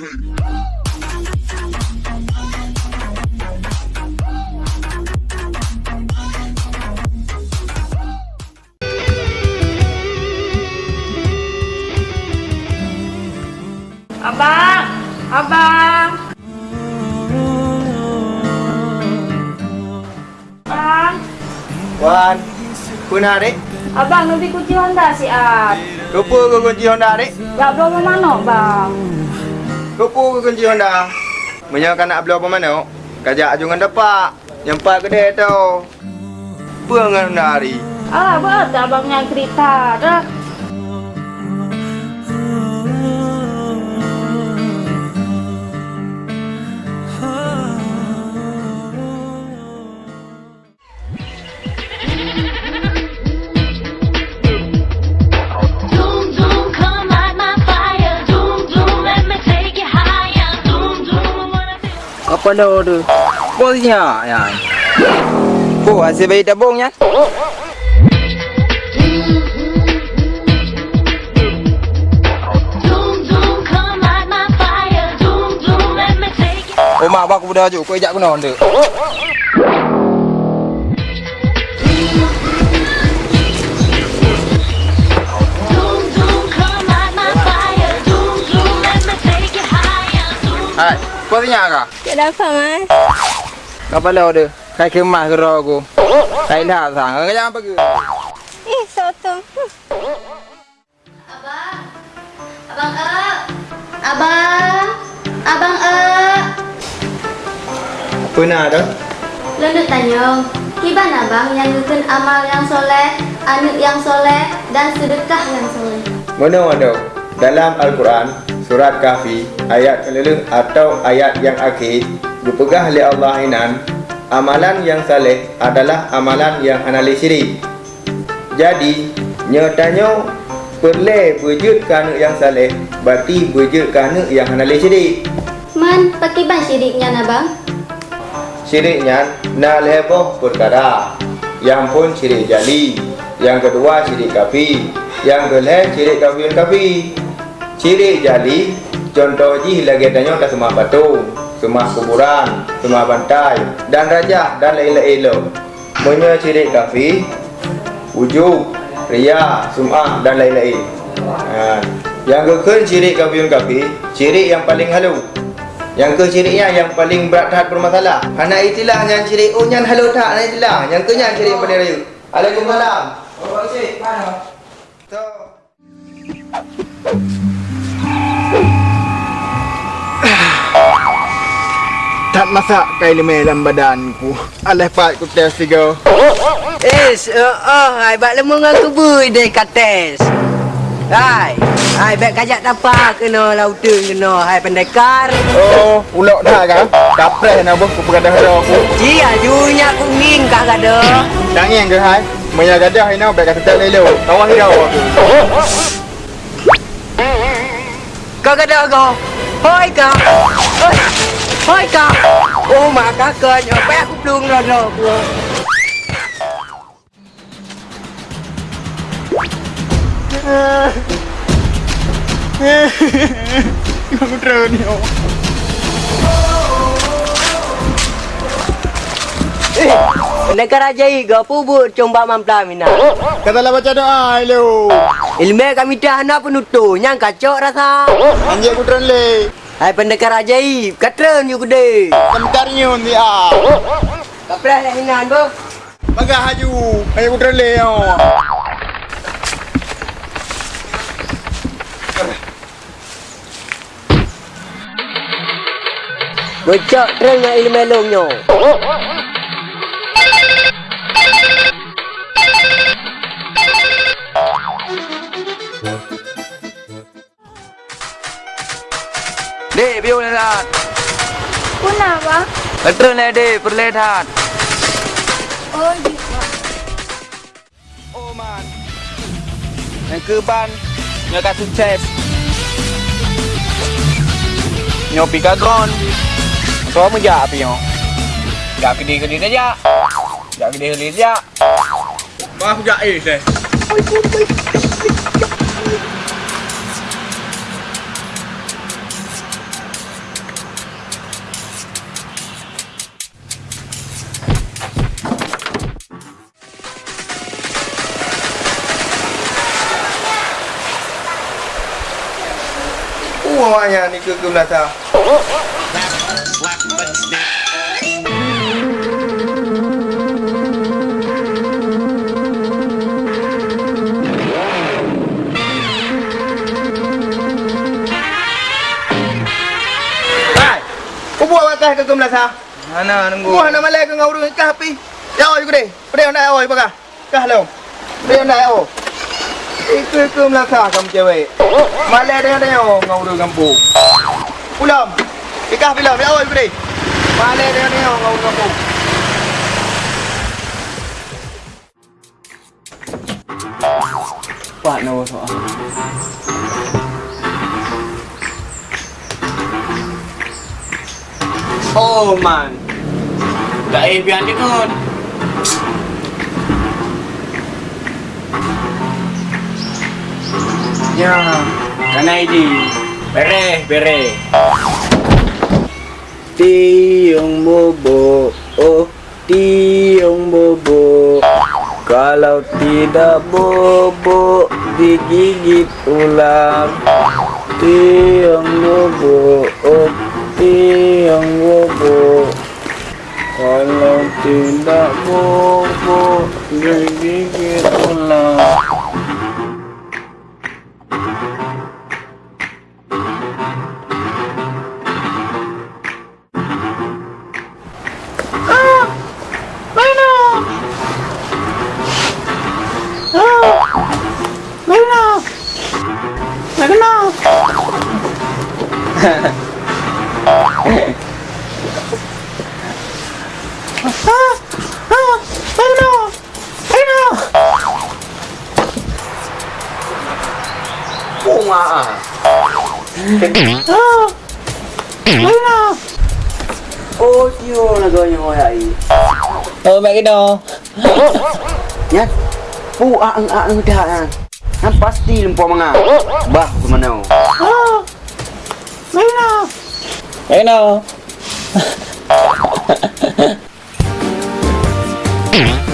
Abang! Abang! Abang! Wan, puna dek. Abang nanti kunci Honda si Ab. Lupa ke kunci Honda dek? Ya, bawa mana bang? Lupa ke kunci Honda? Menyakan nak beli apa mana? Kajak jungan depak. Nyempat kedai tu. Apa dengan Honda hari? Ah, betul abang yang cerita dah. Ecuador tu Bong siapa ya? Oh, asyik đã bông bong ya? Oma bác cũng đã chịu quay dạy của nó được Hey. Kau bosnya kah? Tak dapat mas. Apa dah tu? Kai kemas ke roh aku? Kai dah sang. Kau jangan pergi. Eh, sotong. Abang. Abang E. Abang. Abang E. Apa nak tu? Lendut tanya. Kiban abang yang ngeken amal yang soleh, anut yang soleh, dan sedekah yang soleh. Mana-mana dalam Al-Quran surat Kahfi ayat keleleng atau ayat yang akhir dipegah oleh Allah inan amalan yang saleh adalah amalan yang hanali syirik. Jadi nyatanya perle wujud kerana yang saleh berarti wujud kerana yang hanali syirik. Man, pakiban syiriknya abang? Syiriknya nak leboh perkara yang pun syirik jali yang kedua syirik kafi yang kelih syirik kafi yang kafi syirik jali contoh ji lagi tanya dah semua patung semua kuburan semua bantai dan raja dan lain-lain punya syirik kafi wujud ria sum'ah dan lain-lain ha. yang kekal syirik kafi yang kafi syirik yang paling halu yang ke syiriknya yang paling berat tahap bermasalah. Anak itilah yang syirik. Oh, yang halu tak anak itilah. Yang ke yang syirik paling raya. Waalaikumsalam. Masak kain lima dalam badanku. Alah pat ku test tiga. Eh, uh, oh, hai bak lemu dengan kubur deh kates. Hai, hai bak kajak tapa kena lautan kena hai pendekar. Oh, ulok dah kan? Kapres nak buat ku pergadah dah aku. Ji ajunya aku nging kak gada. Tak ke hai? Maya gadah ini baik kata tak lelo. Kawan dia aku. Kau gada kau. Hoi kau. Hoi. Hoi kau. Oh, mak kakak apa aku belum rono aku. Aku drone ni. Pendekar ajai kau pubut coba mampla mina. Katalah baca doa hello. Ilmu kami dah nak penutup yang kacau rasa. Anjek aku drone le. Hai pendekar ajaib, katron you gede. Sebentarnya ni ah. Kapras lah hinan bu. Bagah haju. Anjek aku drone le. oh. Bocok tren dengan ilmu longnya. Dek, biar lihat. Puna bang? Betul lah dek, perlihat. Oh, gitu. Oh man. Yang ke ban. Yang kat sukses. Nyopi kagron. Kau menjak api yo. Jak gede-gede saja. Jak gede-gede saja. Maaf gak eh deh. Buahnya ni ke ke belakang. Hai. Kau buat makan ke ke belakang? Mana nunggu? Buah nak malai ke ngau ru kah pi. Ya oi ku deh. Pedai nak oi pakai. Kah lo. Pedai nak oi. Ikut ke belakang kamu cewek. Malai dengan dia ngau ru kampung. Pulang. Ikah bila ya oi ku deh. Malai dengan dia ngau ru kampung. Pak nak soal. Oh man. Tak eh biar dia kot. Ya, kena ini. Bere, bere. Tiung bobo, oh tiung bobo. Kalau tidak bobo digigit ular. Tiung bobo, oh tiung bobo. Kalau tidak bobo digigit ular. Ah. Oh. Oh, bakit daw? Yan. Pu ang ang dah. Ang pasti lumpo mga. Bah, kumano. Oh. Ayun na! Ayun na! Oh.